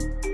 you